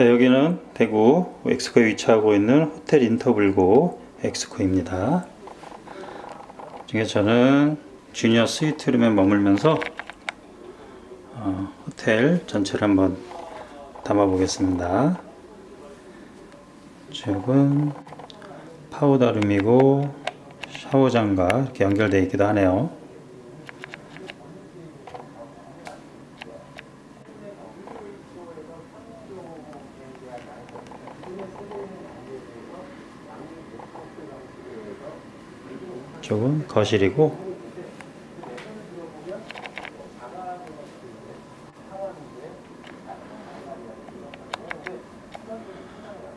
네, 여기는 대구 엑스코에 위치하고 있는 호텔 인터블고 엑스코입니다. 중에 저는 주니어 스위트룸에 머물면서 어, 호텔 전체를 한번 담아 보겠습니다. 이쪽은 파우더룸이고 샤워장과 이렇게 연결되어 있기도 하네요. 이쪽은 거실이고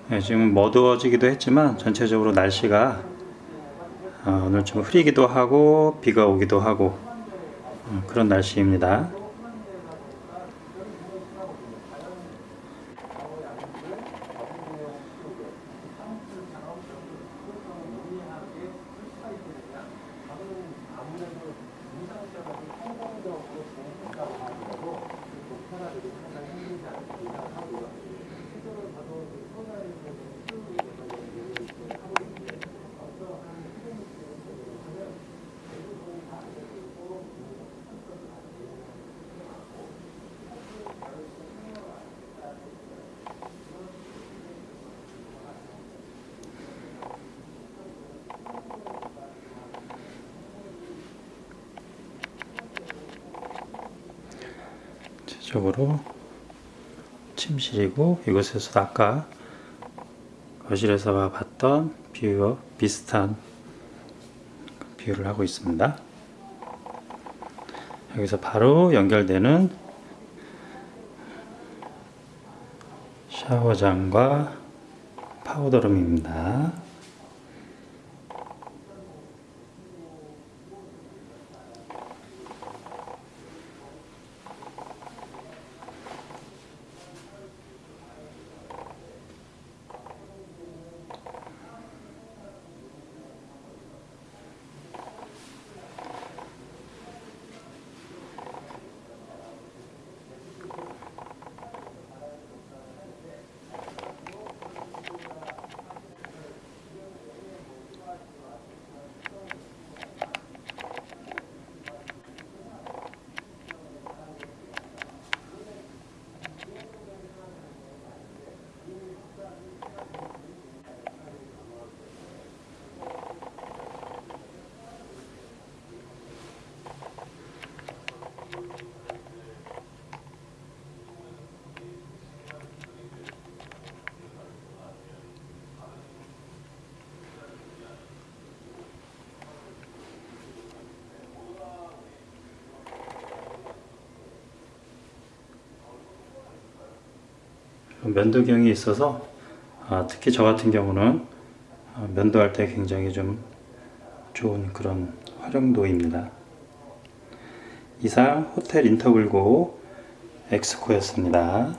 네, 지금 어두워지기도 했지만 전체적으로 날씨가 어, 오늘 좀 흐리기도 하고 비가 오기도 하고 어, 그런 날씨입니다. 전체적으로 침실이고 이곳에서 아까 거실에서 봤던 뷰와 비슷한 뷰를 하고 있습니다. 여기서 바로 연결되는 샤워장과 파우더룸입니다. 면도경이 있어서 아, 특히 저 같은 경우는 아, 면도할 때 굉장히 좀 좋은 그런 활용도입니다. 이상 호텔 인터블고 엑스코였습니다.